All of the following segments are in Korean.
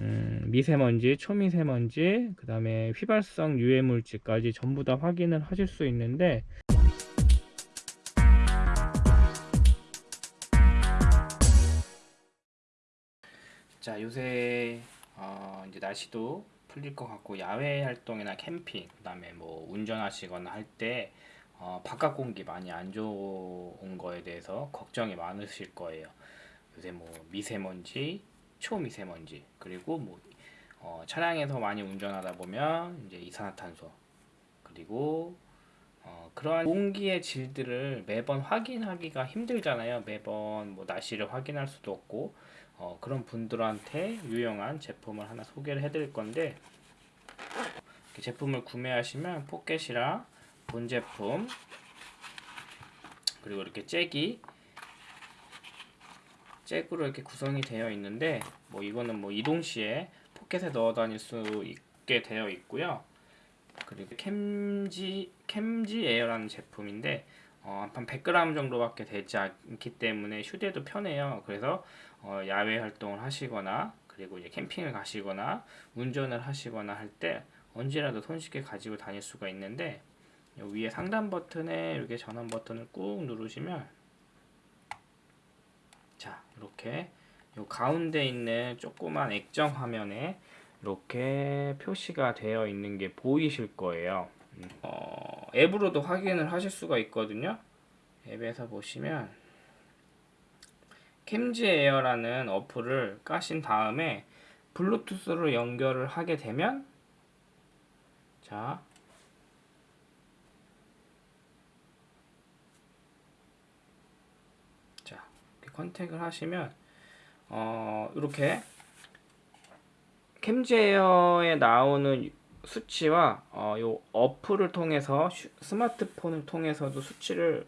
음, 미세먼지, 초미세먼지, 그 다음에 휘발성 유해물질까지 전부 다 확인을 하실 수 있는데 자 요새 어, 이제 날씨도 풀릴 것 같고 야외 활동이나 캠핑 그 다음에 뭐 운전하시거나 할때 어, 바깥 공기 많이 안 좋은 거에 대해서 걱정이 많으실 거예요. 요새 뭐 미세먼지, 초미세먼지 그리고 뭐 어, 차량에서 많이 운전하다 보면 이제 이산화탄소 그리고 어, 그러한 공기의 질들을 매번 확인하기가 힘들잖아요. 매번 뭐 날씨를 확인할 수도 없고 어, 그런 분들한테 유용한 제품을 하나 소개를 해드릴 건데 제품을 구매하시면 포켓이랑 본 제품 그리고 이렇게 잭이 잭으로 이렇게 구성이 되어 있는데 뭐 이거는 뭐 이동 시에 포켓에 넣어 다닐 수 있게 되어 있고요. 그리고 캠지 캠지 에어라는 제품인데 어, 한 100g 정도밖에 되지 않기 때문에 휴대도 편해요. 그래서 어, 야외 활동을 하시거나 그리고 이제 캠핑을 가시거나 운전을 하시거나 할 때 언제라도 손쉽게 가지고 다닐 수가 있는데 요 위에 상단 버튼에 이렇게 전원 버튼을 꾹 누르시면 자 이렇게 요 가운데 있는 조그만 액정 화면에 이렇게 표시가 되어 있는 게 보이실 거예요. 음, 어, 앱으로도 확인을 하실 수가 있거든요. 앱에서 보시면 캠지 에어라는 어플을 까신 다음에 블루투스로 연결을 하게 되면 자 자, 컨택을 하시면 어, 이렇게 캠제어에 나오는 수치와 어, 요 어플을 통해서 슈- 스마트폰을 통해서도 수치를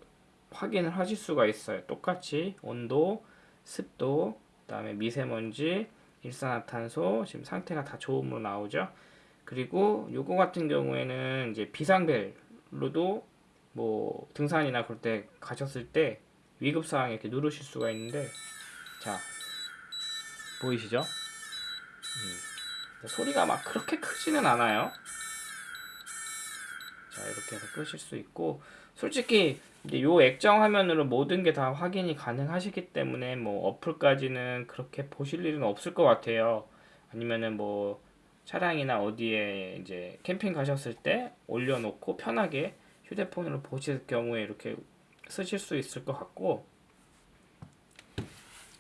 확인을 하실 수가 있어요. 똑같이 온도, 습도, 그다음에 미세먼지, 일산화탄소 지금 상태가 다 좋음으로 나오죠. 그리고 요거 같은 경우에는 이제 비상벨로도 뭐 등산이나 그럴 때 가셨을 때 위급 상황에 이렇게 누르실 수가 있는데 자 보이시죠? 음, 소리가 막 그렇게 크지는 않아요. 자 이렇게 해서 끄실 수 있고 솔직히 요 액정 화면으로 모든 게 다 확인이 가능하시기 때문에 뭐 어플까지는 그렇게 보실 일은 없을 것 같아요. 아니면은 뭐 차량이나 어디에 이제 캠핑 가셨을 때 올려놓고 편하게 휴대폰으로 보실 경우에 이렇게 쓰실 수 있을 것 같고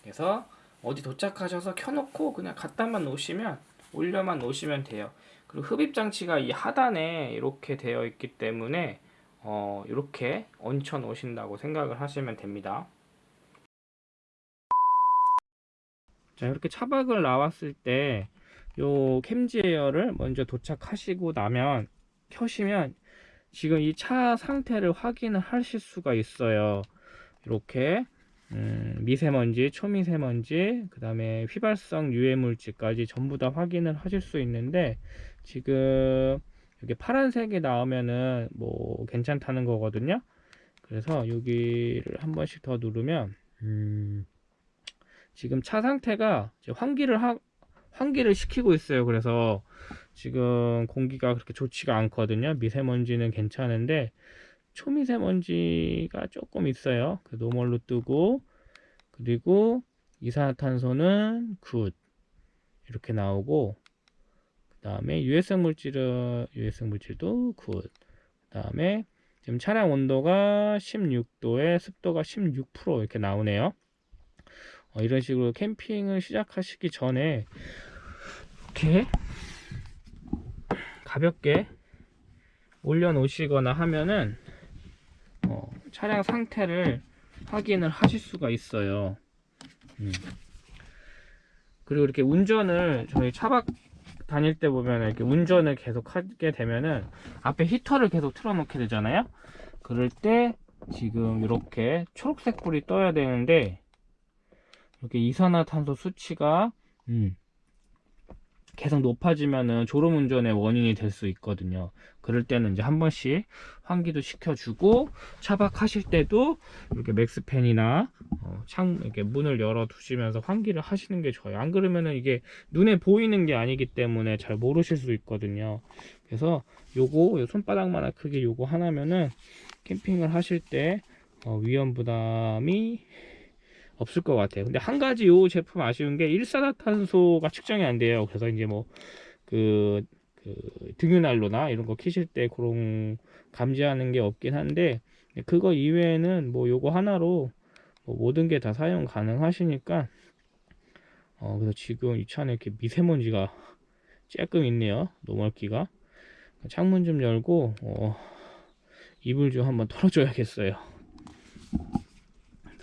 그래서 어디 도착하셔서 켜놓고 그냥 갖다만 놓으시면 올려만 놓으시면 돼요. 그리고 흡입 장치가 이 하단에 이렇게 되어 있기 때문에 어, 이렇게 얹혀 놓으신다고 생각을 하시면 됩니다. 자, 이렇게 차박을 나왔을 때 요 캠지 에어를 먼저 도착하시고 나면 켜시면 지금 이 차 상태를 확인을 하실 수가 있어요. 이렇게 음, 미세먼지, 초미세먼지, 그 다음에 휘발성 유해물질까지 전부 다 확인을 하실 수 있는데 지금 이렇게 파란색이 나오면은 뭐 괜찮다는 거거든요. 그래서 여기를 한 번씩 더 누르면 음, 지금 차 상태가 환기를 하, 환기를 시키고 있어요. 그래서 지금 공기가 그렇게 좋지가 않거든요. 미세먼지는 괜찮은데 초미세먼지가 조금 있어요. 그 normal로 뜨고 그리고 이산화탄소는 good 이렇게 나오고 그 다음에 유해성 물질은 유해성 물질도 good. 그 다음에 지금 차량 온도가 16도에 습도가 16% 이렇게 나오네요. 어, 이런 식으로 캠핑을 시작하시기 전에 이렇게 가볍게 올려 놓으시거나 하면은 어, 차량 상태를 확인을 하실 수가 있어요. 음. 그리고 이렇게 운전을 저희 차박 다닐 때 보면 이렇게 운전을 계속 하게 되면은 앞에 히터를 계속 틀어놓게 되잖아요. 그럴 때 지금 이렇게 초록색 불이 떠야 되는데 이렇게 이산화탄소 수치가 음, 계속 높아지면은 졸음 운전의 원인이 될 수 있거든요. 그럴 때는 이제 한 번씩 환기도 시켜주고 차박하실 때도 이렇게 맥스팬이나 어, 창 이렇게 문을 열어 두시면서 환기를 하시는 게 좋아요. 안 그러면은 이게 눈에 보이는 게 아니기 때문에 잘 모르실 수 있거든요. 그래서 요거 요 손바닥만한 크기 요거 하나면은 캠핑을 하실 때 어, 위험 부담이 없을 것 같아요. 근데 한 가지 요 제품 아쉬운 게 일산화탄소가 측정이 안 돼요. 그래서 이제 뭐그 그 등유난로나 이런 거 키실 때 그런 감지하는 게 없긴 한데 그거 이외에는 뭐 요거 하나로 뭐 모든 게 다 사용 가능하시니까 어 그래서 지금 이 차는 이렇게 미세먼지가 조금 있네요. 노멀기가 창문 좀 열고 어 이불 좀 한번 털어줘야겠어요.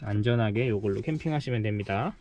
안전하게 요걸로 캠핑하시면 됩니다.